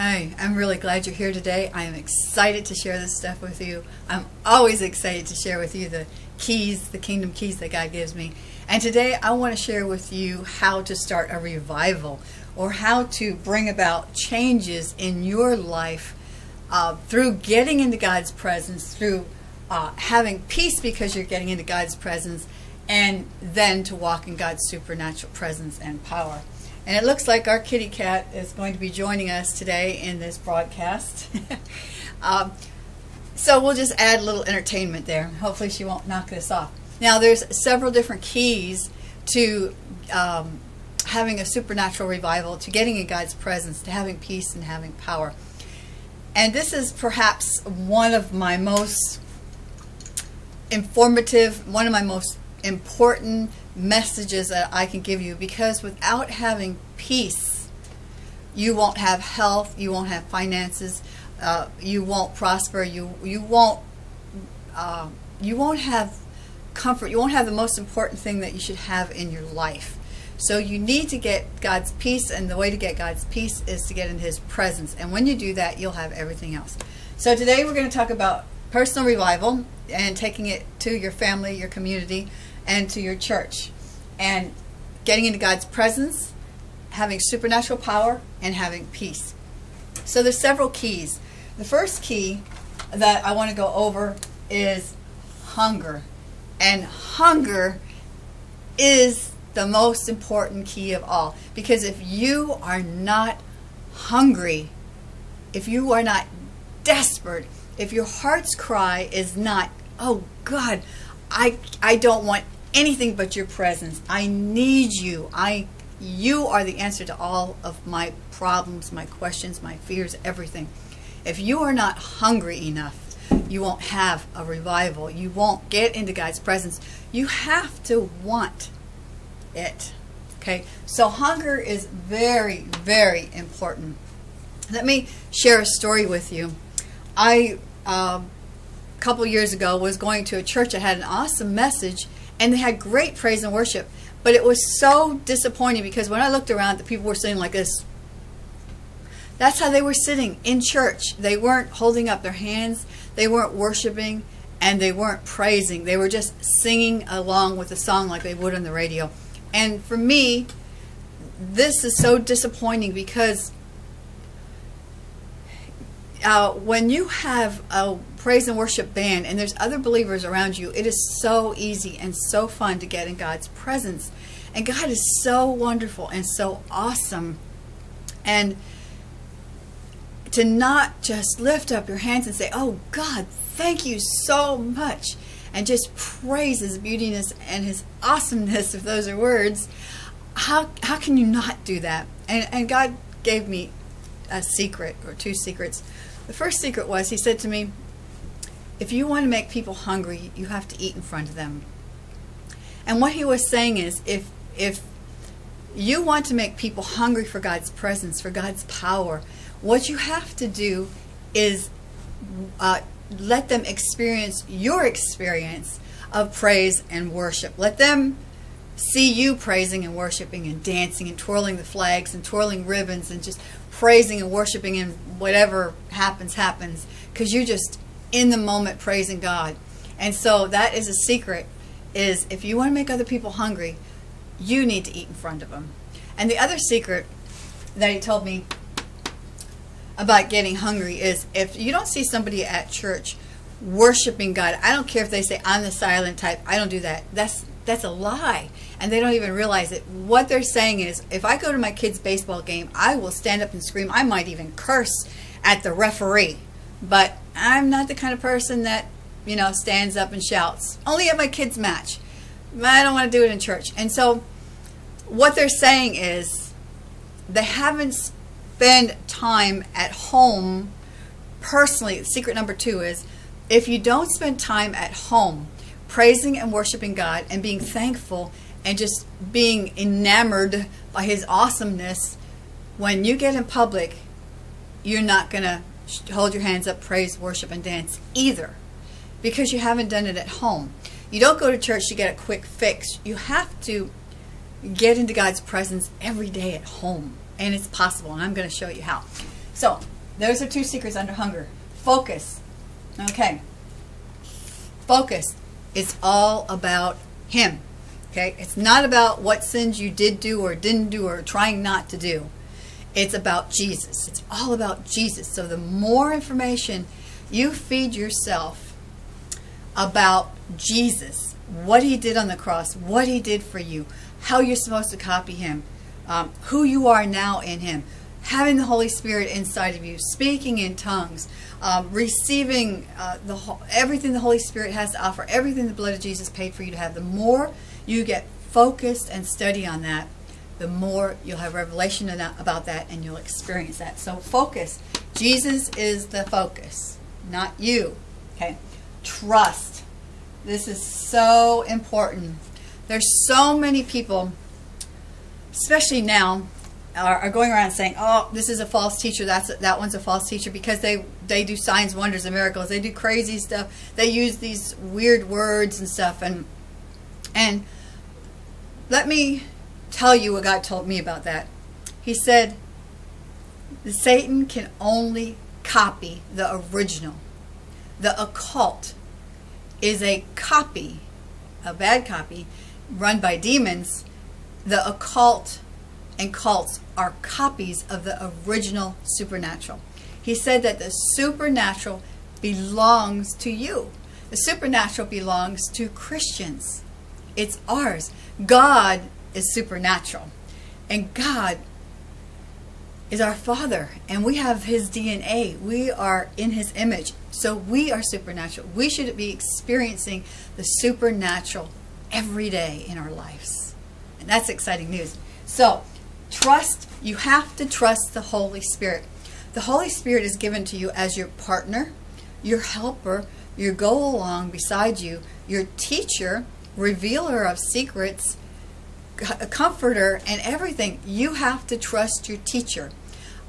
Hi, I'm really glad you're here today. I am excited to share this stuff with you. I'm always excited to share with you the keys, the kingdom keys that God gives me. And today I want to share with you how to start a revival or how to bring about changes in your life uh, through getting into God's presence, through uh, having peace because you're getting into God's presence, and then to walk in God's supernatural presence and power. And it looks like our kitty cat is going to be joining us today in this broadcast. um, so we'll just add a little entertainment there. Hopefully she won't knock this off. Now there's several different keys to um, having a supernatural revival, to getting in God's presence, to having peace and having power. And this is perhaps one of my most informative, one of my most important messages that I can give you because without having peace, you won't have health, you won't have finances, uh, you won't prosper, you you won't uh, you won't have comfort, you won't have the most important thing that you should have in your life. So you need to get God's peace, and the way to get God's peace is to get in His presence. And when you do that, you'll have everything else. So today we're going to talk about personal revival and taking it to your family, your community, and to your church. And getting into God's presence, having supernatural power, and having peace. So there's several keys. The first key that I want to go over is hunger. And hunger is the most important key of all. Because if you are not hungry, if you are not desperate, if your heart's cry is not, oh God, I, I don't want anything but your presence. I need you. I you are the answer to all of my problems, my questions, my fears, everything. If you are not hungry enough, you won't have a revival. You won't get into God's presence. You have to want it. Okay? So hunger is very, very important. Let me share a story with you. I, a couple years ago, was going to a church that had an awesome message and they had great praise and worship. But it was so disappointing because when I looked around, the people were sitting like this. That's how they were sitting in church. They weren't holding up their hands, they weren't worshiping, and they weren't praising. They were just singing along with the song like they would on the radio. And for me, this is so disappointing because uh, when you have a praise and worship band and there's other believers around you, it is so easy and so fun to get in God's presence. And God is so wonderful and so awesome. And to not just lift up your hands and say, Oh God, thank you so much. And just praise his beautiness and his awesomeness, if those are words. How, how can you not do that? And, and God gave me a secret or two secrets. The first secret was he said to me, if you want to make people hungry, you have to eat in front of them. And what he was saying is if if you want to make people hungry for God's presence, for God's power, what you have to do is uh, let them experience your experience of praise and worship. Let them see you praising and worshiping and dancing and twirling the flags and twirling ribbons and just praising and worshiping and whatever happens happens because you're just in the moment praising God. And so that is a secret is if you want to make other people hungry, you need to eat in front of them. And the other secret that he told me about getting hungry is if you don't see somebody at church worshiping God, I don't care if they say I'm the silent type, I don't do that. That's that's a lie. And they don't even realize it. What they're saying is if I go to my kid's baseball game, I will stand up and scream. I might even curse at the referee. But I'm not the kind of person that, you know, stands up and shouts. Only at my kids' match. I don't want to do it in church. And so what they're saying is they haven't spent time at home personally. Secret number two is if you don't spend time at home praising and worshiping God and being thankful and just being enamored by His awesomeness, when you get in public, you're not going to hold your hands up, praise, worship, and dance either because you haven't done it at home. You don't go to church to get a quick fix. You have to get into God's presence every day at home. And it's possible, and I'm going to show you how. So, those are two secrets under hunger. Focus. Okay. Focus. It's all about Him. Okay? It's not about what sins you did do or didn't do or trying not to do. It's about Jesus. It's all about Jesus. So, the more information you feed yourself about Jesus, what He did on the cross, what He did for you, how you're supposed to copy Him, um, who you are now in Him, having the Holy Spirit inside of you, speaking in tongues, um, receiving uh, the everything the Holy Spirit has to offer, everything the blood of Jesus paid for you to have. The more you get focused and study on that, the more you'll have revelation about that and you'll experience that. So focus. Jesus is the focus, not you. Okay. Trust. This is so important. There's so many people, especially now, are, are, going around saying, "Oh, this is a false teacher. That's that one's a false teacher," because they they do signs, wonders, and miracles. They do crazy stuff. They use these weird words and stuff. And and let me tell you what God told me about that. He said, Satan can only copy the original. The occult is a copy, a bad copy, run by demons. The occult and cults are copies of the original supernatural. He said that the supernatural belongs to you. The supernatural belongs to Christians. It's ours. God is supernatural. And God is our Father, and we have His DNA. We are in His image. So we are supernatural. We should be experiencing the supernatural every day in our lives. And that's exciting news. So, Trust, you have to trust the Holy Spirit. The Holy Spirit is given to you as your partner, your helper, your go along beside you, your teacher, revealer of secrets, a comforter, and everything. You have to trust your teacher.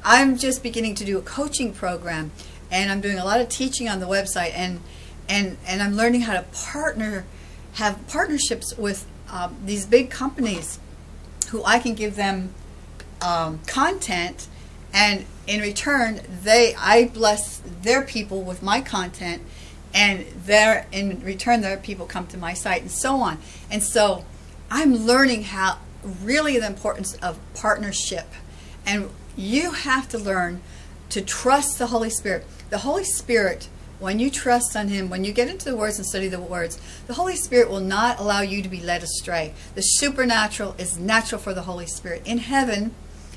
I'm just beginning to do a coaching program, and I'm doing a lot of teaching on the website, and and and I'm learning how to partner, have partnerships with um, these big companies, who I can give them um, content, and in return, they I bless their people with my content, and their in return, their people come to my site, and so on. And so, I'm learning how really the importance of partnership, and you have to learn to trust the Holy Spirit. The Holy Spirit when you trust on Him, when you get into the words and study the words, the Holy Spirit will not allow you to be led astray. The supernatural is natural for the Holy Spirit. In heaven,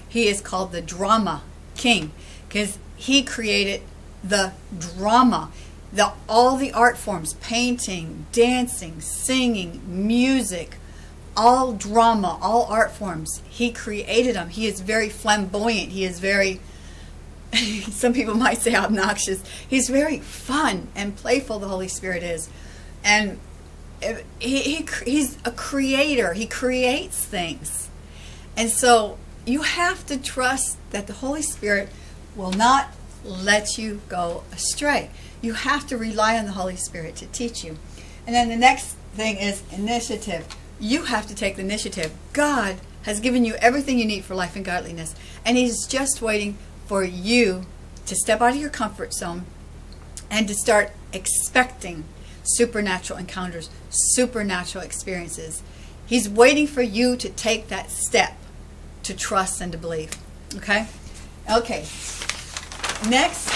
he is called the drama king because he created the drama the all the art forms painting dancing singing music all drama all art forms he created them he is very flamboyant he is very some people might say obnoxious he's very fun and playful the holy spirit is and eh, he, he he's a creator he creates things and so you have to trust that the Holy Spirit will not let you go astray. You have to rely on the Holy Spirit to teach you. And then the next thing is initiative. You have to take the initiative. God has given you everything you need for life and godliness, and He's just waiting for you to step out of your comfort zone and to start expecting supernatural encounters, supernatural experiences. He's waiting for you to take that step to trust and to believe. Okay? Okay. Next,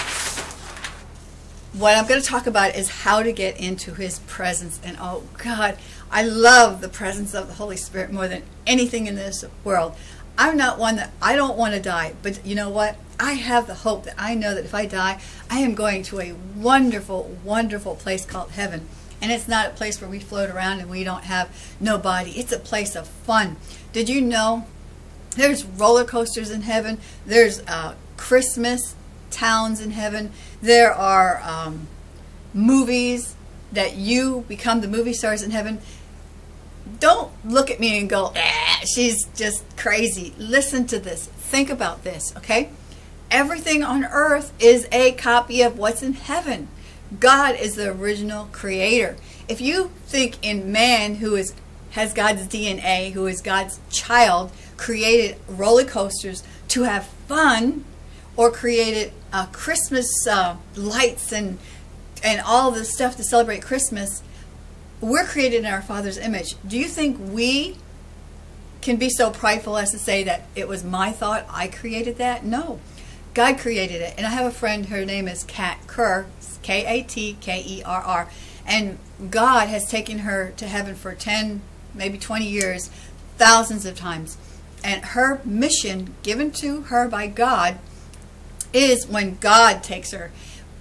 what I'm going to talk about is how to get into His presence. And oh, God, I love the presence of the Holy Spirit more than anything in this world. I'm not one that I don't want to die, but you know what? I have the hope that I know that if I die, I am going to a wonderful, wonderful place called heaven. And it's not a place where we float around and we don't have no body. It's a place of fun. Did you know there's roller coasters in heaven. There's uh, Christmas towns in heaven. There are um, movies that you become the movie stars in heaven. Don't look at me and go, ah, she's just crazy. Listen to this. Think about this, okay? Everything on earth is a copy of what's in heaven. God is the original creator. If you think in man who is has God's DNA, who is God's child, created roller coasters to have fun, or created uh, Christmas uh, lights and and all the stuff to celebrate Christmas, we're created in our Father's image. Do you think we can be so prideful as to say that it was my thought, I created that? No. God created it. And I have a friend, her name is Kat Kerr, K A T K E R R. And God has taken her to heaven for 10, maybe 20 years, thousands of times. And her mission given to her by God is when God takes her.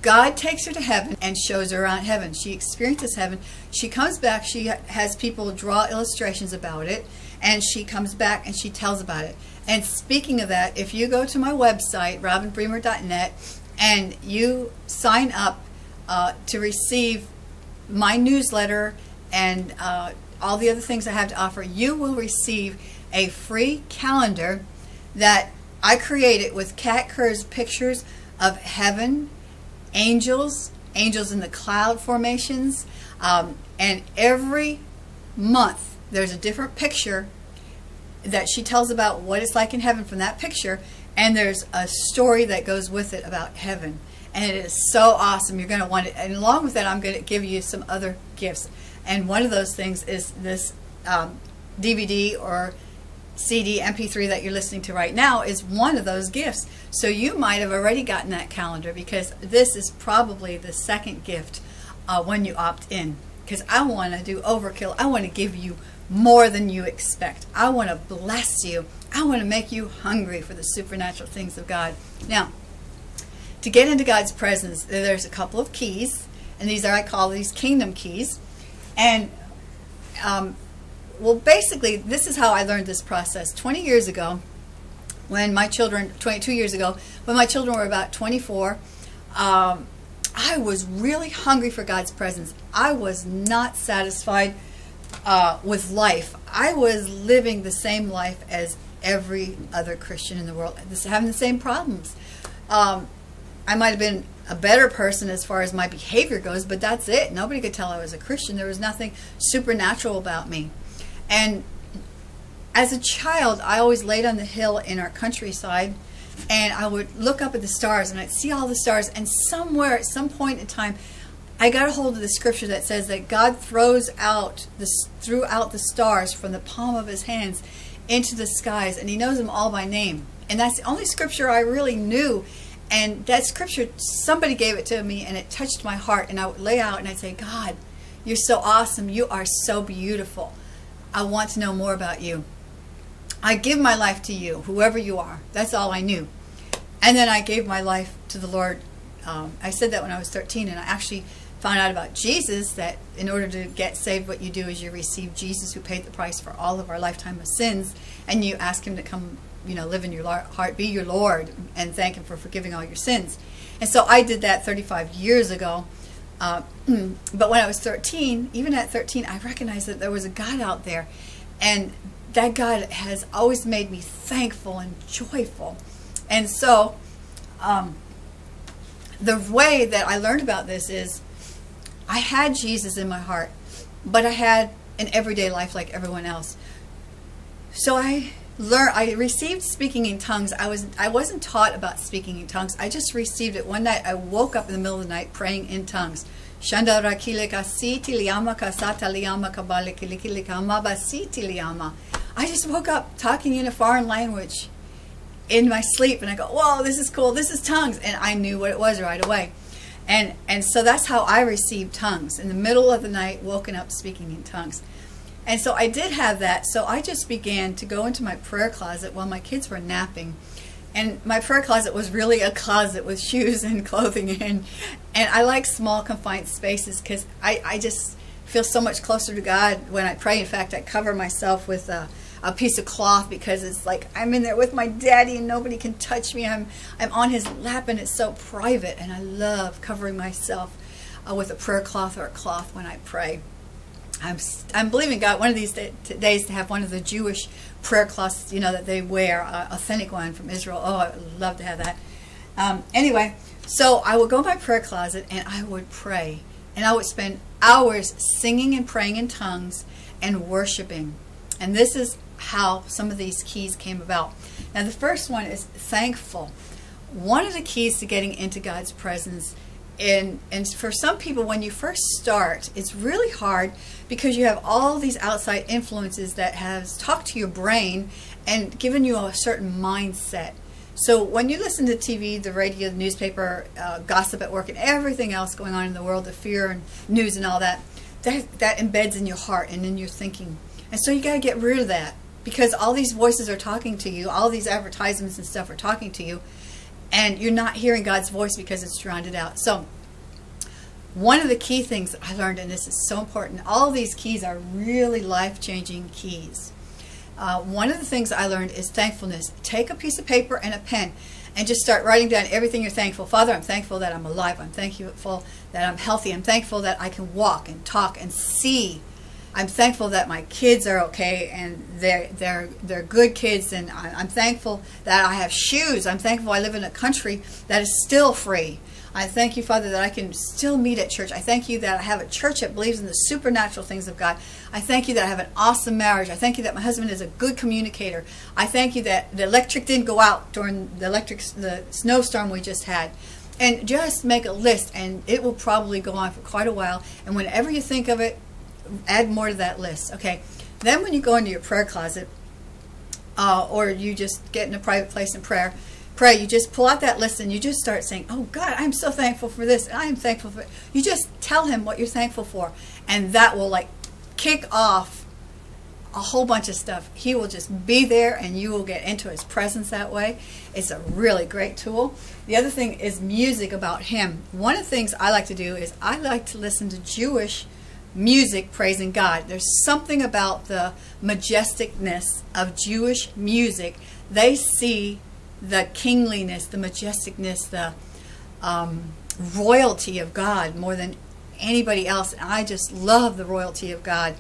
God takes her to heaven and shows her around heaven. She experiences heaven. She comes back. She has people draw illustrations about it. And she comes back and she tells about it. And speaking of that, if you go to my website, robinbremer.net, and you sign up uh, to receive my newsletter and uh, all the other things I have to offer, you will receive a free calendar that I created with Kat Kerr's pictures of heaven, angels, angels in the cloud formations, um, and every month there's a different picture that she tells about what it's like in heaven from that picture, and there's a story that goes with it about heaven. And it is so awesome. You're going to want it. And along with that, I'm going to give you some other gifts. And one of those things is this um, DVD or CD, MP3 that you're listening to right now is one of those gifts. So you might have already gotten that calendar because this is probably the second gift uh, when you opt in. Because I want to do overkill. I want to give you more than you expect. I want to bless you. I want to make you hungry for the supernatural things of God. Now, to get into God's presence, there's a couple of keys, and these are, I call these kingdom keys. And, um, well, basically, this is how I learned this process. 20 years ago, when my children, 22 years ago, when my children were about 24, um, I was really hungry for God's presence. I was not satisfied uh, with life. I was living the same life as every other Christian in the world, having the same problems. Um, I might have been a better person as far as my behavior goes, but that's it. Nobody could tell I was a Christian. There was nothing supernatural about me. And as a child, I always laid on the hill in our countryside and I would look up at the stars and I'd see all the stars and somewhere at some point in time I got a hold of the scripture that says that God throws out the threw out the stars from the palm of his hands into the skies and he knows them all by name. And that's the only scripture I really knew. And that scripture somebody gave it to me and it touched my heart and I would lay out and I'd say, God, you're so awesome. You are so beautiful. I want to know more about you. I give my life to you, whoever you are. That's all I knew. And then I gave my life to the Lord. Um, I said that when I was 13 and I actually found out about Jesus that in order to get saved, what you do is you receive Jesus who paid the price for all of our lifetime of sins, and you ask him to come, you know, live in your heart, be your Lord, and thank him for forgiving all your sins. And so I did that 35 years ago. Uh, but when I was 13, even at 13, I recognized that there was a God out there. And that God has always made me thankful and joyful. And so um, the way that I learned about this is I had Jesus in my heart, but I had an everyday life like everyone else. So I learned I received speaking in tongues. I was I wasn't taught about speaking in tongues. I just received it one night. I woke up in the middle of the night praying in tongues. Shanda rakile kasata liyama kabale kilikili basiti liyama. I just woke up talking in a foreign language in my sleep and I go, Whoa, this is cool, this is tongues and I knew what it was right away. And, and so that's how I received tongues. In the middle of the night, woken up speaking in tongues. And so I did have that. So I just began to go into my prayer closet while my kids were napping. And my prayer closet was really a closet with shoes and clothing in. And I like small confined spaces because I, I just feel so much closer to God when I pray. In fact, I cover myself with a a piece of cloth because it's like I'm in there with my daddy and nobody can touch me. I'm I'm on his lap and it's so private and I love covering myself uh, with a prayer cloth or a cloth when I pray. I'm I'm believing God one of these days to have one of the Jewish prayer cloths, you know, that they wear, authentic one from Israel. Oh, I would love to have that. Um, anyway, so I would go in my prayer closet and I would pray, and I would spend hours singing and praying in tongues and worshiping. And this is how some of these keys came about. Now, the first one is thankful. one of the keys to getting into God's presence and and for some people when you first start it's really hard because you have all these outside influences that has talked to your brain and given you a certain mindset so when you listen to TV, the radio, the newspaper, uh, gossip at work, and everything else going on in the world, the fear and news and all that, that that embeds in your heart and in your thinking. And so you got to get rid of that because all these voices are talking to you, all these advertisements and stuff are talking to you, and you're not hearing God's voice because it's drowned out. So one of the key things I learned, and this is so important, all these keys are really life-changing keys. Uh, one of the things I learned is thankfulness. Take a piece of paper and a pen and just start writing down everything you're thankful. Father, I'm thankful that I'm alive. I'm thankful that I'm healthy. I'm thankful that I can walk and talk and see. I'm thankful that my kids are okay and they're they're they're good kids and I'm thankful that I have shoes. I'm thankful I live in a country that is still free. I thank you, Father, that I can still meet at church. I thank you that I have a church that believes in the supernatural things of God. I thank you that I have an awesome marriage. I thank you that my husband is a good communicator. I thank you that the electric didn't go out during the electric the snowstorm we just had. And just make a list, and it will probably go on for quite a while. And whenever you think of it, add more to that list. Okay. Then when you go into your prayer closet, uh, or you just get in a private place in prayer, pray, you just pull out that list and you just start saying, Oh God, I'm so thankful for this. I am thankful for it. You just tell him what you're thankful for. And that will like kick off a whole bunch of stuff. He will just be there and you will get into his presence that way. It's a really great tool. The other thing is music about him. One of the things I like to do is I like to listen to Jewish music praising God. There's something about the majesticness of Jewish music. They see the kingliness, the majesticness, the um, royalty of God more than anybody else. And I just love the royalty of God.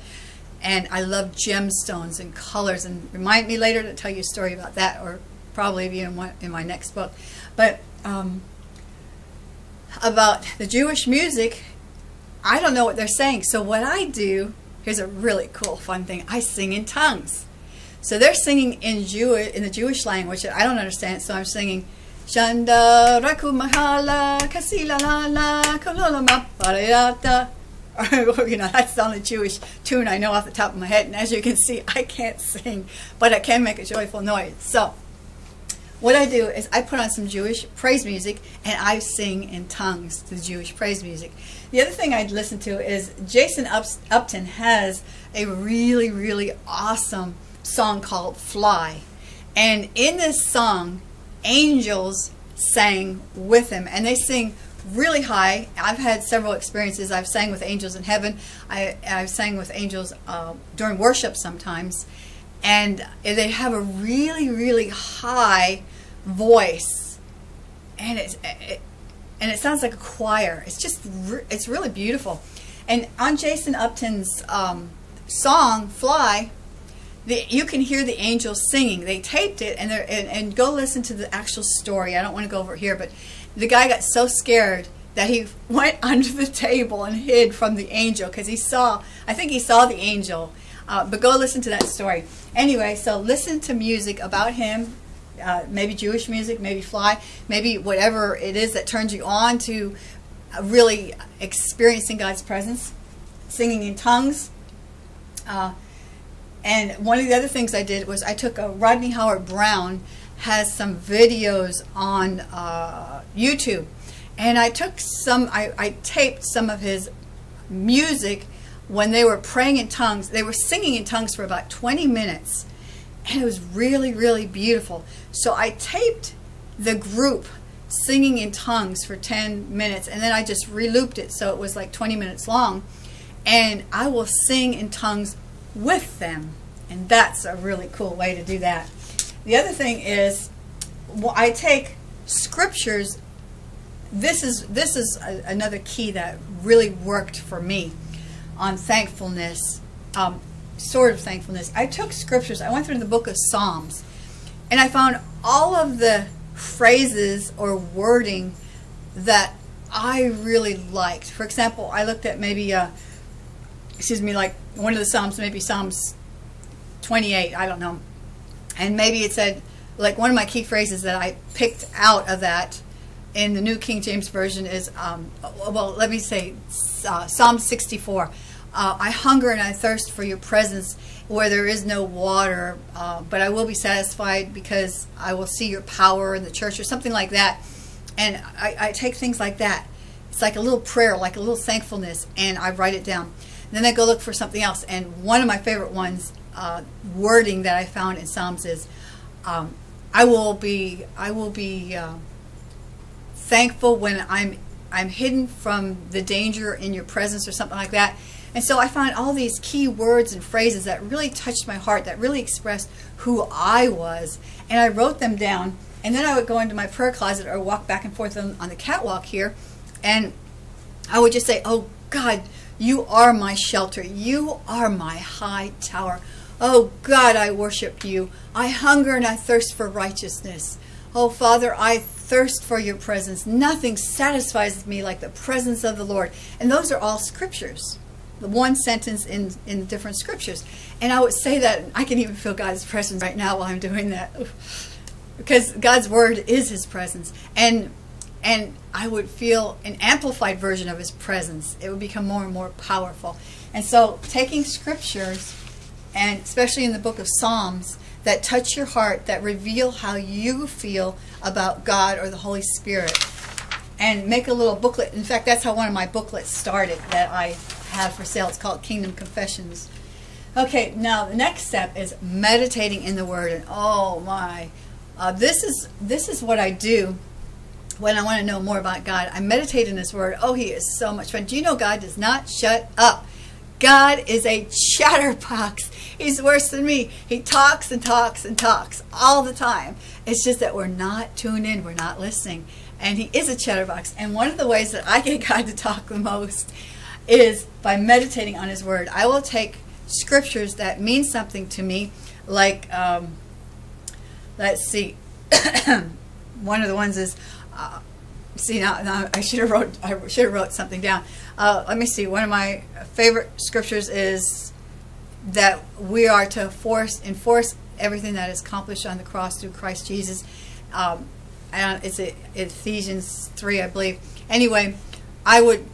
And I love gemstones and colors. And remind me later to tell you a story about that, or probably be in, one, in my next book. But um, about the Jewish music, I don't know what they're saying. So what I do, here's a really cool, fun thing. I sing in tongues. So they're singing in Jewish in the Jewish language. I don't understand, so I'm singing Shanda Raku Mahala Kasila La La Kolola Maparayata. you know, that's the only Jewish tune I know off the top of my head. And as you can see, I can't sing, but I can make a joyful noise. So what I do is I put on some Jewish praise music and I sing in tongues to the Jewish praise music. The other thing I'd listen to is Jason Upton has a really, really awesome song called Fly. And in this song, angels sang with him. And they sing really high. I've had several experiences. I've sang with angels in heaven. I, I've sang with angels uh, during worship sometimes. And they have a really, really high voice. And it's, it, and it sounds like a choir. It's just, re it's really beautiful. And on Jason Upton's um, song, Fly, the, you can hear the angels singing. They taped it, and, and, and go listen to the actual story. I don't want to go over here, but the guy got so scared that he went under the table and hid from the angel because he saw, I think he saw the angel. Uh, but go listen to that story. Anyway, so listen to music about him, uh, maybe Jewish music, maybe fly, maybe whatever it is that turns you on to really experiencing God's presence, singing in tongues. Uh, and one of the other things I did was I took a Rodney Howard-Browne has some videos on uh, YouTube, and I took some. I, I taped some of his music when they were praying in tongues. They were singing in tongues for about 20 minutes, and it was really, really beautiful. So I taped the group singing in tongues for 10 minutes, and then I just relooped it so it was like 20 minutes long, and I will sing in tongues with them. And that's a really cool way to do that. The other thing is, well, I take scriptures. This is this is a, another key that really worked for me on thankfulness, um, sort of thankfulness. I took scriptures. I went through the book of Psalms, and I found all of the phrases or wording that I really liked. For example, I looked at maybe, uh, excuse me, like one of the Psalms, maybe Psalms 28, I don't know. And maybe it said, like one of my key phrases that I picked out of that in the New King James Version is, um, well, let me say uh, Psalm 64. Uh, I hunger and I thirst for your presence where there is no water, uh, but I will be satisfied because I will see your power in the church or something like that. And I, I take things like that. It's like a little prayer, like a little thankfulness, and I write it down. And then I go look for something else. And one of my favorite ones, uh, wording that I found in Psalms is, um, I will be, I will be uh, thankful when I'm, I'm hidden from the danger in your presence or something like that. And so I found all these key words and phrases that really touched my heart, that really expressed who I was. And I wrote them down. And then I would go into my prayer closet or walk back and forth on, on the catwalk here. And I would just say, Oh God, you are my shelter. You are my high tower. Oh God, I worship you. I hunger and I thirst for righteousness. Oh Father, I thirst for your presence. Nothing satisfies me like the presence of the Lord. And those are all scriptures. One sentence in in different scriptures. And I would say that I can even feel God's presence right now while I'm doing that. Because God's word is his presence. And and I would feel an amplified version of his presence. It would become more and more powerful. And so taking scriptures and especially in the book of Psalms, that touch your heart, that reveal how you feel about God or the Holy Spirit. And make a little booklet. In fact, that's how one of my booklets started that I have for sale. It's called Kingdom Confessions. Okay, now the next step is meditating in the Word. And oh my, uh, this is this is what I do when I want to know more about God. I meditate in His Word. Oh, He is so much fun. Do you know God does not shut up? God is a chatterbox. He's worse than me. He talks and talks and talks all the time. It's just that we're not tuned in, we're not listening. And he is a chatterbox. And one of the ways that I get God to talk the most is by meditating on his word. I will take scriptures that mean something to me, like, um, let's see, one of the ones is, uh, see now, now I should have wrote I should have wrote something down. Uh, let me see. One of my favorite scriptures is that we are to force enforce everything that is accomplished on the cross through Christ Jesus. Um, and it's Ephesians three, I believe. Anyway, I would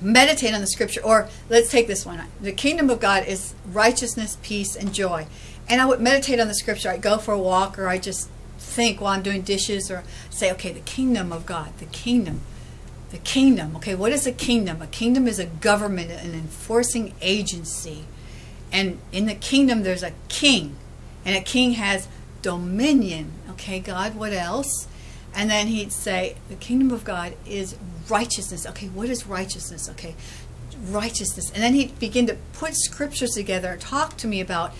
meditate on the scripture, or let's take this one. The kingdom of God is righteousness, peace, and joy. And I would meditate on the scripture. I'd go for a walk, or I just think while I'm doing dishes, or say, okay, the kingdom of God, the kingdom. The kingdom. Okay, what is a kingdom? A kingdom is a government, an enforcing agency. And in the kingdom, there's a king. And a king has dominion. Okay, God, what else? And then he'd say, the kingdom of God is righteousness. Okay, what is righteousness? Okay, righteousness. And then he'd begin to put scriptures together and talk to me about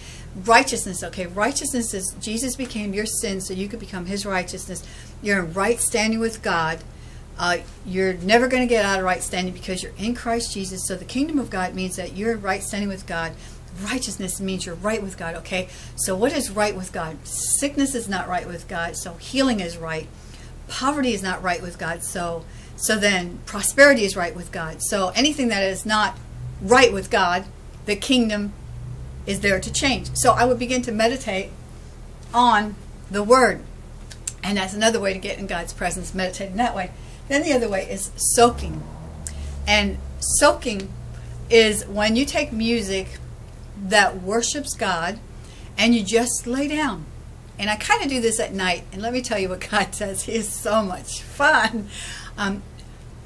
righteousness. Okay, righteousness is Jesus became your sin so you could become his righteousness. You're in right standing with God. Uh, you're never going to get out of right standing because you're in Christ Jesus. So the kingdom of God means that you're right standing with God. Righteousness means you're right with God. Okay, so what is right with God? Sickness is not right with God, so healing is right. Poverty is not right with God, so so then prosperity is right with God. So anything that is not right with God, the kingdom is there to change. So I would begin to meditate on the word. And that's another way to get in God's presence, meditating that way. Then the other way is soaking. And soaking is when you take music that worships God and you just lay down. And I kind of do this at night. And let me tell you what God says. He is so much fun. Um,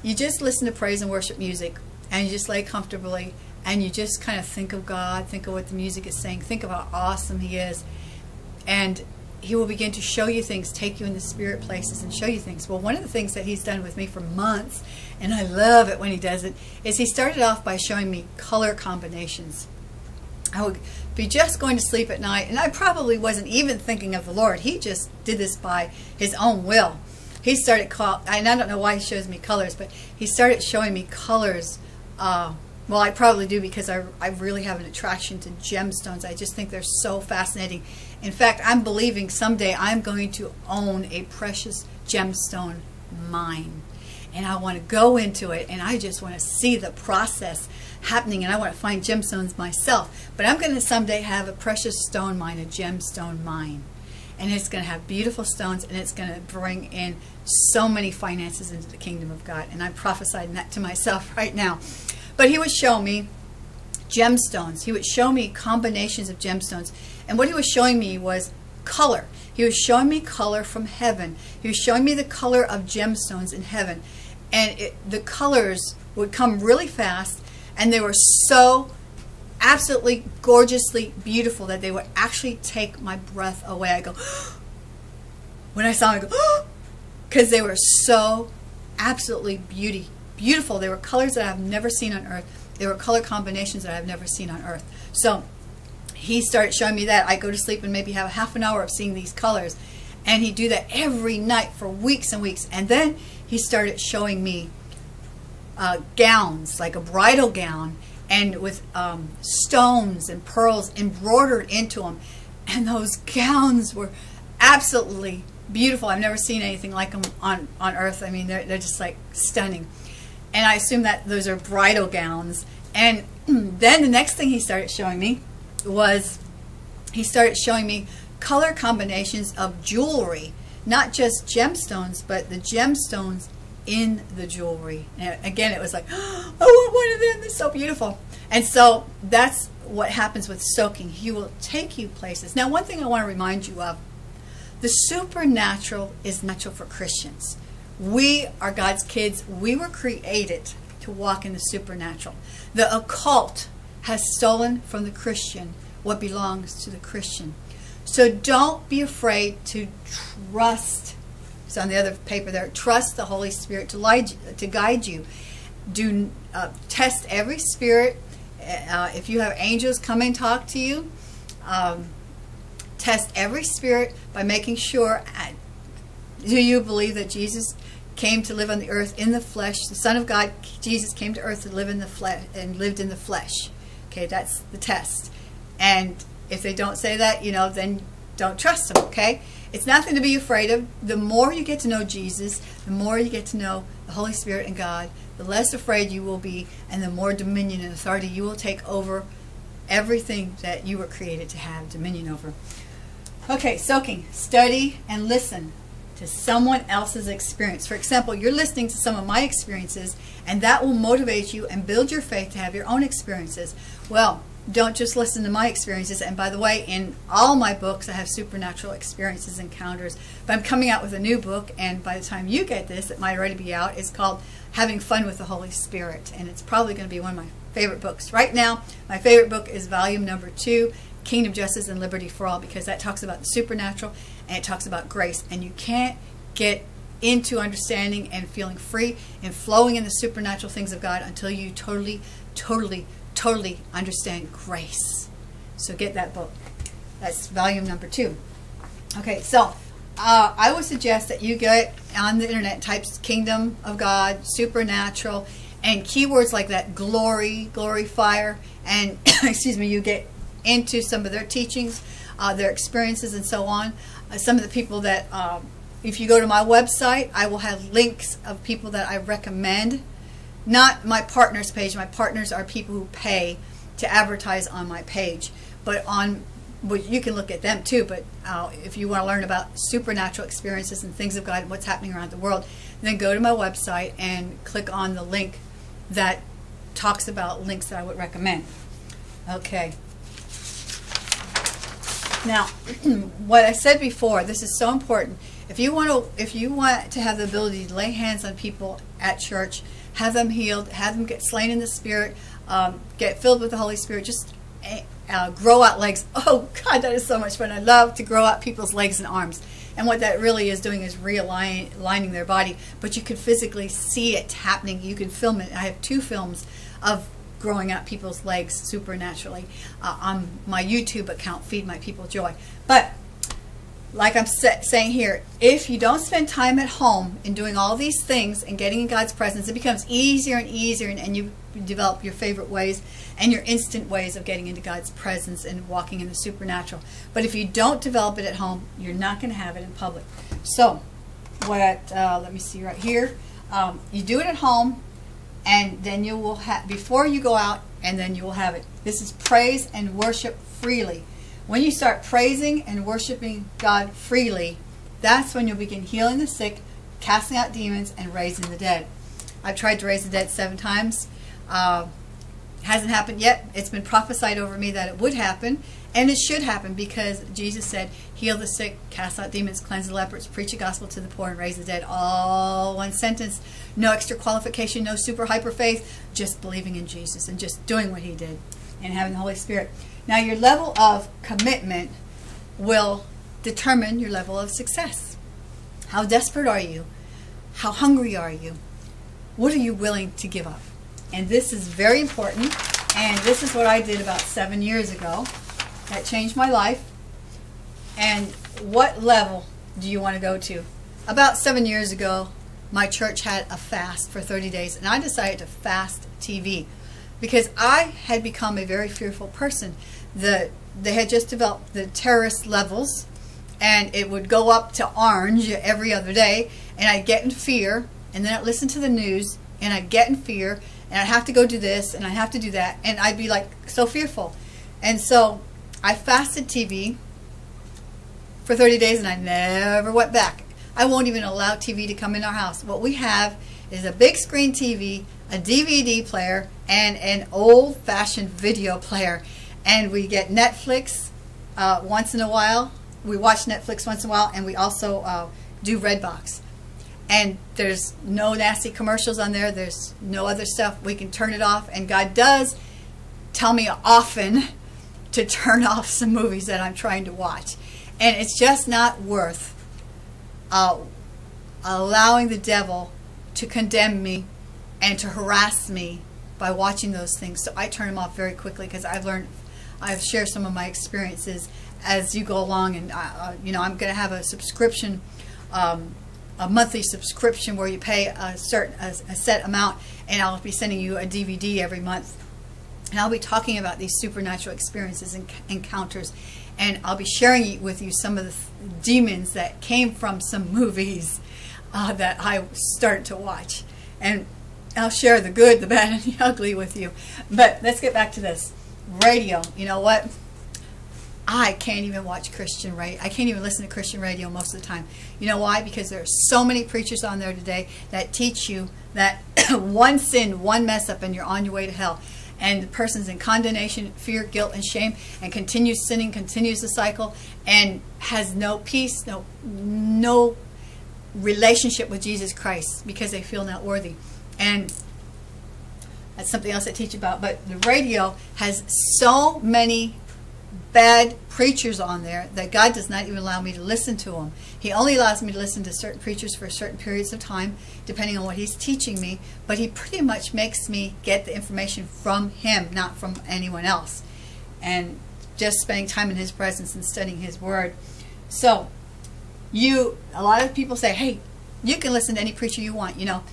you just listen to praise and worship music and you just lay comfortably and you just kind of think of God, think of what the music is saying, think of how awesome He is. And He will begin to show you things, take you in the spirit places and show you things. Well, one of the things that He's done with me for months, and I love it when He does it, is He started off by showing me color combinations. I would be just going to sleep at night, and I probably wasn't even thinking of the Lord. He just did this by His own will. He started call, and I don't know why He shows me colors, but He started showing me colors uh, well, I probably do because I, I really have an attraction to gemstones. I just think they're so fascinating. In fact, I'm believing someday I'm going to own a precious gemstone mine. And I want to go into it and I just want to see the process happening and I want to find gemstones myself. But I'm going to someday have a precious stone mine, a gemstone mine. And it's going to have beautiful stones, and it's going to bring in so many finances into the kingdom of God. And I'm prophesying that to myself right now. But he would show me gemstones. He would show me combinations of gemstones. And what he was showing me was color. He was showing me color from heaven. He was showing me the color of gemstones in heaven. And it, the colors would come really fast, and they were so absolutely gorgeously beautiful that they would actually take my breath away. I go, when I saw them, I go, because they were so absolutely beauty, beautiful. They were colors that I've never seen on earth. They were color combinations that I've never seen on earth. So he started showing me that. I go to sleep and maybe have a half an hour of seeing these colors. And he'd do that every night for weeks and weeks. And then he started showing me uh, gowns, like a bridal gown, and with um, stones and pearls embroidered into them. And those gowns were absolutely beautiful. I've never seen anything like them on, on earth. I mean, they're, they're just like stunning. And I assume that those are bridal gowns. And then the next thing he started showing me was he started showing me color combinations of jewelry, not just gemstones, but the gemstones in the jewelry. And again, it was like, oh, I want one of them. They're so beautiful. And so that's what happens with soaking. He will take you places. Now, one thing I want to remind you of the supernatural is natural for Christians. We are God's kids. We were created to walk in the supernatural. The occult has stolen from the Christian what belongs to the Christian. So don't be afraid to trust. It's on the other paper there. Trust the Holy Spirit to, lead, to guide you. Do uh, test every spirit. Uh, if you have angels come and talk to you, um, test every spirit by making sure. Uh, do you believe that Jesus came to live on the earth in the flesh? The Son of God, Jesus, came to earth to live in the flesh and lived in the flesh. Okay, that's the test. And if they don't say that, you know, then don't trust them, okay? It's nothing to be afraid of. The more you get to know Jesus, the more you get to know the Holy Spirit and God, the less afraid you will be, and the more dominion and authority you will take over everything that you were created to have dominion over. Okay, soaking. Study and listen to someone else's experience. For example, you're listening to some of my experiences, and that will motivate you and build your faith to have your own experiences. Well, don't just listen to my experiences. And by the way, in all my books, I have supernatural experiences, encounters. But I'm coming out with a new book, and by the time you get this, it might already be out. It's called Having Fun with the Holy Spirit, and it's probably going to be one of my favorite books. Right now, my favorite book is volume number two, Kingdom Justice and Liberty for All, because that talks about the supernatural and it talks about grace. And you can't get into understanding and feeling free and flowing in the supernatural things of God until you totally, totally totally understand grace. So get that book. That's volume number two. Okay, so uh, I would suggest that you get on the internet, types Kingdom of God, Supernatural, and keywords like that, glory, glory, fire, and excuse me, you get into some of their teachings, uh, their experiences, and so on. Uh, some of the people that, um, if you go to my website, I will have links of people that I recommend not my partners page. My partners are people who pay to advertise on my page. But on, well, you can look at them too. But uh, if you want to learn about supernatural experiences and things of God and what's happening around the world, then go to my website and click on the link that talks about links that I would recommend. Okay. Now, what I said before, this is so important. If you want to, if you want to have the ability to lay hands on people at church have them healed, have them get slain in the Spirit, um, get filled with the Holy Spirit, just eh, uh, grow out legs. Oh, God, that is so much fun. I love to grow out people's legs and arms. And what that really is doing is realigning their body. But you can physically see it happening. You can film it. I have two films of growing out people's legs supernaturally uh, on my YouTube account, Feed My People Joy. But like I'm saying here, if you don't spend time at home in doing all these things and getting in God's presence, it becomes easier and easier, and, and you develop your favorite ways and your instant ways of getting into God's presence and walking in the supernatural. But if you don't develop it at home, you're not going to have it in public. So, what? Uh, let me see right here. Um, you do it at home, and then you will have before you go out, and then you will have it. This is praise and worship freely When you start praising and worshiping God freely, that's when you'll begin healing the sick, casting out demons, and raising the dead. I've tried to raise the dead seven times. Uh, hasn't happened yet. It's been prophesied over me that it would happen, and it should happen because Jesus said, heal the sick, cast out demons, cleanse the lepers, preach the gospel to the poor, and raise the dead. All one sentence. No extra qualification, no super hyper faith, just believing in Jesus and just doing what he did and having the Holy Spirit. Now, your level of commitment will determine your level of success. How desperate are you? How hungry are you? What are you willing to give up? And this is very important. And this is what I did about seven years ago. That changed my life. And what level do you want to go to? About seven years ago, my church had a fast for 30 days, and I decided to fast TV because I had become a very fearful person. The they had just developed the terrorist levels, and it would go up to orange every other day, and I'd get in fear, and then I'd listen to the news, and I'd get in fear, and I'd have to go do this, and I'd have to do that, and I'd be like so fearful, and so I fasted TV for 30 days, and I never went back. I won't even allow TV to come in our house. What we have is a big screen TV, a DVD player, and an old fashioned video player. And we get Netflix uh, once in a while. We watch Netflix once in a while, and we also uh, do Redbox. And there's no nasty commercials on there. There's no other stuff. We can turn it off. And God does tell me often to turn off some movies that I'm trying to watch. And it's just not worth uh, allowing the devil to condemn me and to harass me by watching those things. So I turn them off very quickly because I've learned, I've shared some of my experiences as you go along. And, uh, uh you know, I'm going to have a subscription, um, a monthly subscription where you pay a certain, a, a set amount and I'll be sending you a DVD every month. And I'll be talking about these supernatural experiences and encounters. And I'll be sharing with you some of the demons that came from some movies uh, that I started to watch. And I'll share the good, the bad, and the ugly with you. But let's get back to this. Radio. You know what? I can't even watch Christian radio. I can't even listen to Christian radio most of the time. You know why? Because there are so many preachers on there today that teach you that one sin, one mess up, and you're on your way to hell. And the person's in condemnation, fear, guilt, and shame, and continues sinning, continues the cycle, and has no peace, no no relationship with Jesus Christ because they feel not worthy. And that's something else I teach about. But the radio has so many bad preachers on there that God does not even allow me to listen to them. He only allows me to listen to certain preachers for certain periods of time, depending on what he's teaching me. But he pretty much makes me get the information from him, not from anyone else. And just spending time in his presence and studying his word. So, you, a lot of people say, hey, you can listen to any preacher you want, you know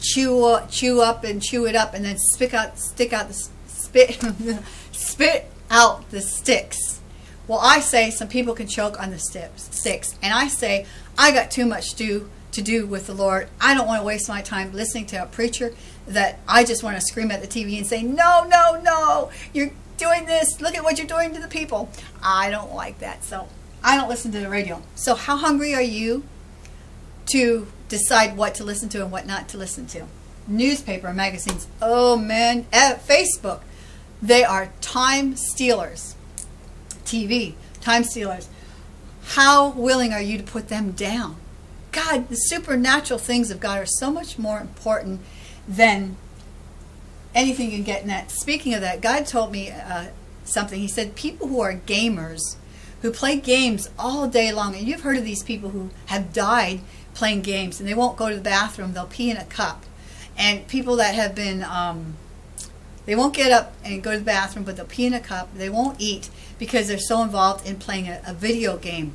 chew chew up and chew it up and then spit out stick out the spit spit out the sticks. Well, I say some people can choke on the sticks, and I say I got too much to to do with the Lord. I don't want to waste my time listening to a preacher that I just want to scream at the TV and say, "No, no, no! You're doing this. Look at what you're doing to the people." I don't like that, so I don't listen to the radio. So, how hungry are you to decide what to listen to and what not to listen to. Newspaper magazines, oh man, eh, Facebook, they are time stealers. TV, time stealers. How willing are you to put them down? God, the supernatural things of God are so much more important than anything you can get in that. Speaking of that, God told me uh, something. He said, people who are gamers, who play games all day long, and you've heard of these people who have died playing games and they won't go to the bathroom. They'll pee in a cup. And people that have been, um, they won't get up and go to the bathroom, but they'll pee in a cup. They won't eat because they're so involved in playing a, a video game.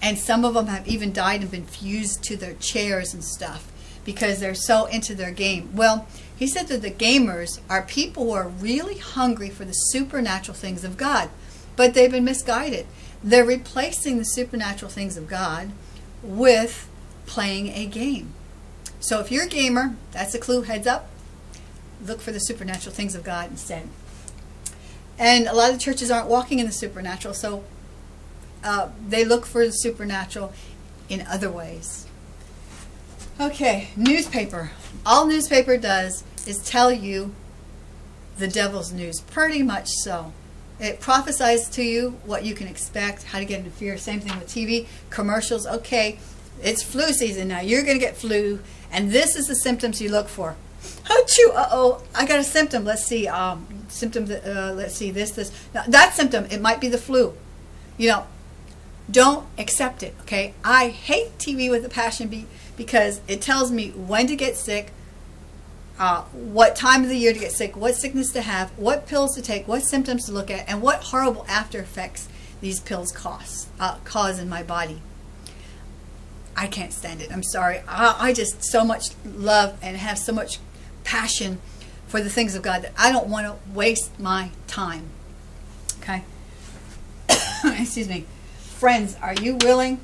And some of them have even died and been fused to their chairs and stuff because they're so into their game. Well, he said that the gamers are people who are really hungry for the supernatural things of God, but they've been misguided. They're replacing the supernatural things of God with playing a game. So if you're a gamer, that's a clue, heads up. Look for the supernatural things of God instead. And a lot of churches aren't walking in the supernatural, so uh, they look for the supernatural in other ways. Okay, newspaper. All newspaper does is tell you the devil's news, pretty much so. It prophesies to you what you can expect, how to get into fear. Same thing with TV, commercials. Okay, it's flu season now. You're going to get flu, and this is the symptoms you look for. Achoo, uh-oh, I got a symptom. Let's see, um, symptom, uh, let's see, this, this. Now, that symptom, it might be the flu. You know, don't accept it, okay? I hate TV with a passion be, because it tells me when to get sick, uh, what time of the year to get sick, what sickness to have, what pills to take, what symptoms to look at, and what horrible after effects these pills cause, uh, cause in my body. I can't stand it. I'm sorry. I, I just so much love and have so much passion for the things of God that I don't want to waste my time. Okay? Excuse me. Friends, are you willing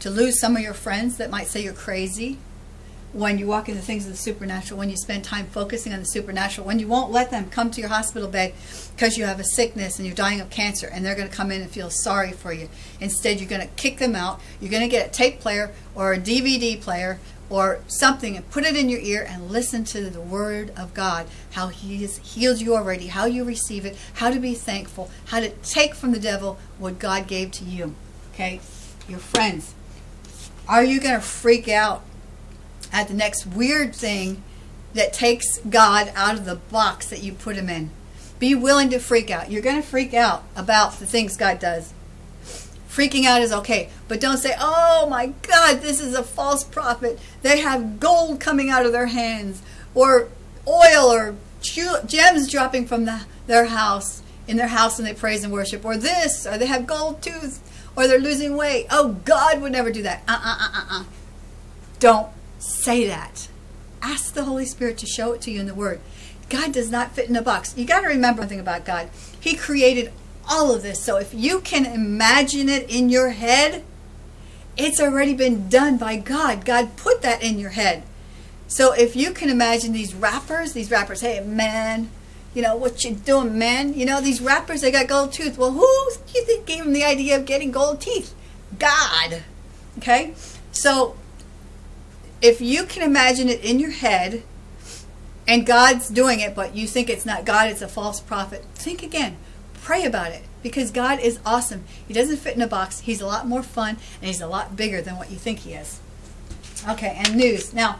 to lose some of your friends that might say you're crazy? When you walk into things of the supernatural, when you spend time focusing on the supernatural, when you won't let them come to your hospital bed because you have a sickness and you're dying of cancer and they're going to come in and feel sorry for you. Instead, you're going to kick them out. You're going to get a tape player or a DVD player or something and put it in your ear and listen to the Word of God, how He has healed you already, how you receive it, how to be thankful, how to take from the devil what God gave to you. Okay? Your friends. Are you going to freak out at the next weird thing that takes God out of the box that you put him in. Be willing to freak out. You're going to freak out about the things God does. Freaking out is okay, but don't say, oh my God, this is a false prophet. They have gold coming out of their hands, or oil, or gems dropping from the, their house, in their house and they praise and worship, or this, or they have gold tooth, or they're losing weight. Oh, God would never do that. Uh uh uh uh uh. Don't say that. Ask the Holy Spirit to show it to you in the Word. God does not fit in a box. You got to remember one thing about God. He created all of this. So if you can imagine it in your head, it's already been done by God. God put that in your head. So if you can imagine these rappers, these rappers, hey man, you know what you doing, man? You know these rappers, they got gold tooth. Well, who do you think gave them the idea of getting gold teeth? God. Okay, so if you can imagine it in your head and God's doing it, but you think it's not God, it's a false prophet, think again. Pray about it because God is awesome. He doesn't fit in a box. He's a lot more fun and he's a lot bigger than what you think he is. Okay, and news. Now,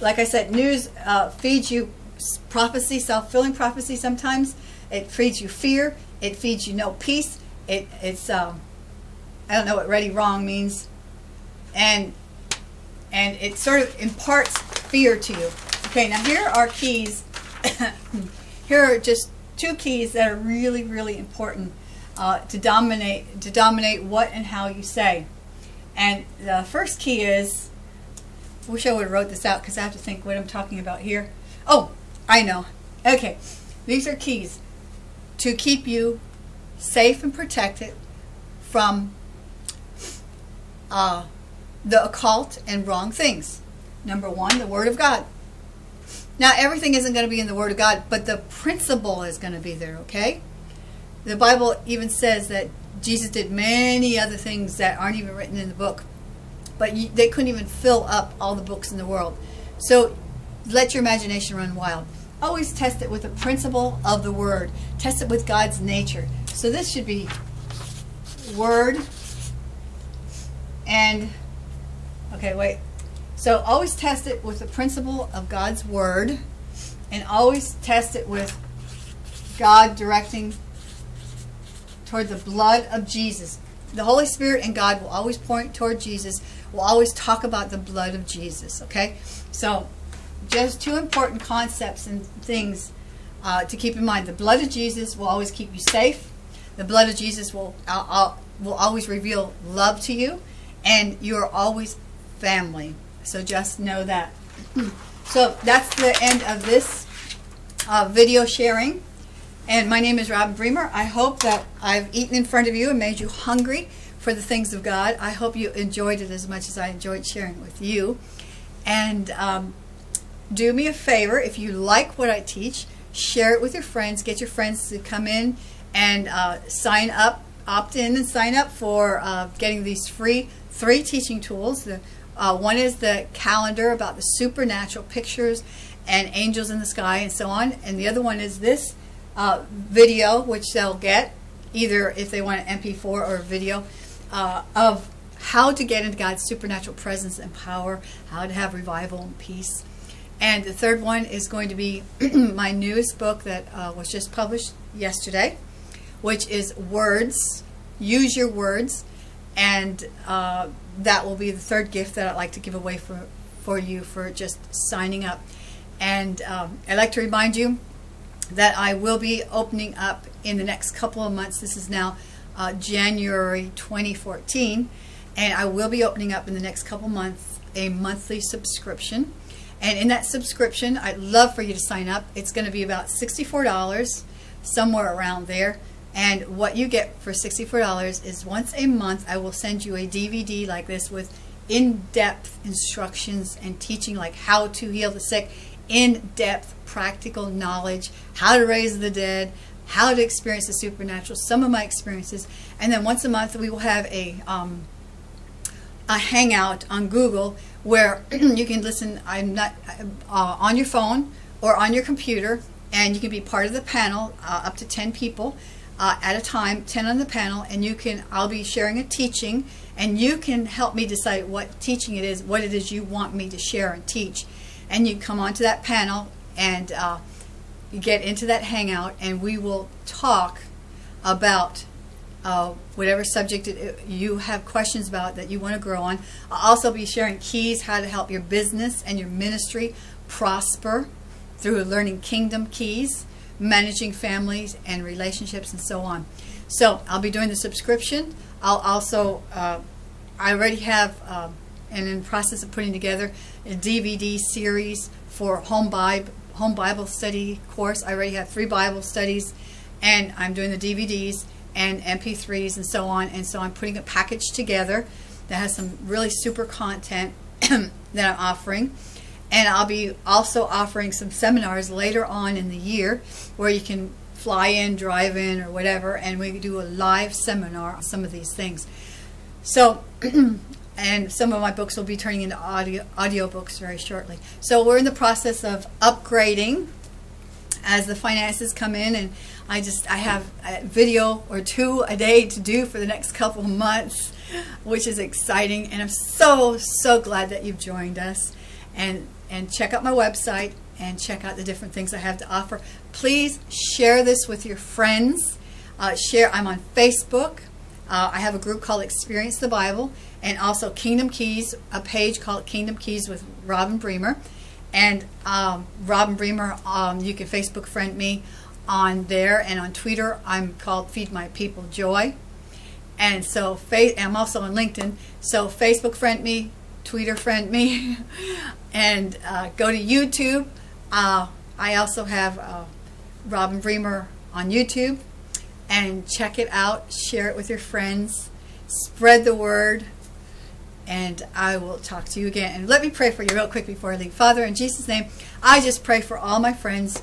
like I said, news uh, feeds you prophecy, self-fulfilling prophecy sometimes. It feeds you fear. It feeds you no peace. It, it's, um, I don't know what ready wrong means. And and it sort of imparts fear to you. Okay, now here are keys. here are just two keys that are really, really important uh, to dominate to dominate what and how you say. And the first key is, I wish I would have wrote this out because I have to think what I'm talking about here. Oh, I know. Okay, these are keys to keep you safe and protected from uh, the occult and wrong things. Number one, the Word of God. Now, everything isn't going to be in the Word of God, but the principle is going to be there, okay? The Bible even says that Jesus did many other things that aren't even written in the book, but you, they couldn't even fill up all the books in the world. So let your imagination run wild. Always test it with the principle of the Word. Test it with God's nature. So this should be Word and Okay, wait. So always test it with the principle of God's Word and always test it with God directing toward the blood of Jesus. The Holy Spirit and God will always point toward Jesus, will always talk about the blood of Jesus, okay? So just two important concepts and things uh, to keep in mind. The blood of Jesus will always keep you safe. The blood of Jesus will, uh, uh, will always reveal love to you. And you are always family. So just know that. So that's the end of this uh, video sharing. And my name is Robin Bremer. I hope that I've eaten in front of you and made you hungry for the things of God. I hope you enjoyed it as much as I enjoyed sharing with you. And um, do me a favor, if you like what I teach, share it with your friends. Get your friends to come in and uh, sign up opt in and sign up for uh, getting these free three teaching tools. The, uh, one is the calendar about the supernatural pictures and angels in the sky and so on. And the other one is this uh, video, which they'll get either if they want an MP4 or a video uh, of how to get into God's supernatural presence and power, how to have revival and peace. And the third one is going to be my newest book that uh, was just published yesterday, which is Words. Use Your Words. And uh, that will be the third gift that I'd like to give away for, for you for just signing up. And um, I'd like to remind you that I will be opening up in the next couple of months. This is now uh, January 2014, and I will be opening up in the next couple months a monthly subscription. And in that subscription, I'd love for you to sign up. It's going to be about $64, somewhere around there. And what you get for $64 is once a month, I will send you a DVD like this with in-depth instructions and teaching like how to heal the sick, in-depth practical knowledge, how to raise the dead, how to experience the supernatural, some of my experiences. And then once a month, we will have a, um, a hangout on Google where you can listen I'm not uh, on your phone or on your computer and you can be part of the panel uh, up to 10 people uh, at a time 10 on the panel and you can I'll be sharing a teaching and you can help me decide what teaching it is what it is you want me to share and teach and you come onto that panel and uh, you get into that hangout and we will talk about uh, whatever subject it, you have questions about that you want to grow on. I'll also be sharing keys how to help your business and your ministry prosper through learning kingdom keys, managing families and relationships and so on. So I'll be doing the subscription. I'll also, uh, I already have, uh, and in process of putting together a DVD series for home Bible, home Bible study course. I already have three Bible studies and I'm doing the DVDs and MP3s and so on. And so I'm putting a package together that has some really super content that I'm offering. And I'll be also offering some seminars later on in the year where you can fly in, drive in, or whatever, and we do a live seminar on some of these things. So, and some of my books will be turning into audio audio books very shortly. So we're in the process of upgrading as the finances come in and I just I have a video or two a day to do for the next couple months which is exciting and I'm so so glad that you've joined us and and check out my website and check out the different things I have to offer please share this with your friends uh, share I'm on Facebook uh, I have a group called Experience the Bible and also Kingdom Keys a page called Kingdom Keys with Robin Bremer and um, Robin Bremer, um, you can Facebook friend me on there and on Twitter. I'm called Feed My People Joy. And so I'm also on LinkedIn. So Facebook friend me, Twitter friend me, and uh, go to YouTube. Uh, I also have uh, Robin Bremer on YouTube. And check it out. Share it with your friends. Spread the word and I will talk to you again. And let me pray for you real quick before I leave. Father, in Jesus' name, I just pray for all my friends.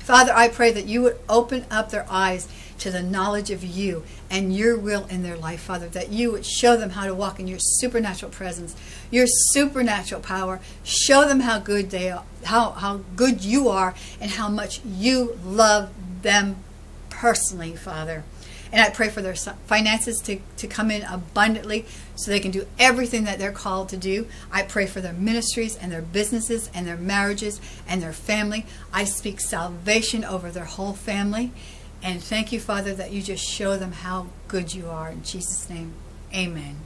Father, I pray that you would open up their eyes to the knowledge of you and your will in their life, Father, that you would show them how to walk in your supernatural presence, your supernatural power. Show them how good they are, how, how good you are, and how much you love them personally, Father. And I pray for their finances to, to come in abundantly so they can do everything that they're called to do. I pray for their ministries and their businesses and their marriages and their family. I speak salvation over their whole family. And thank you, Father, that you just show them how good you are. In Jesus' name, amen.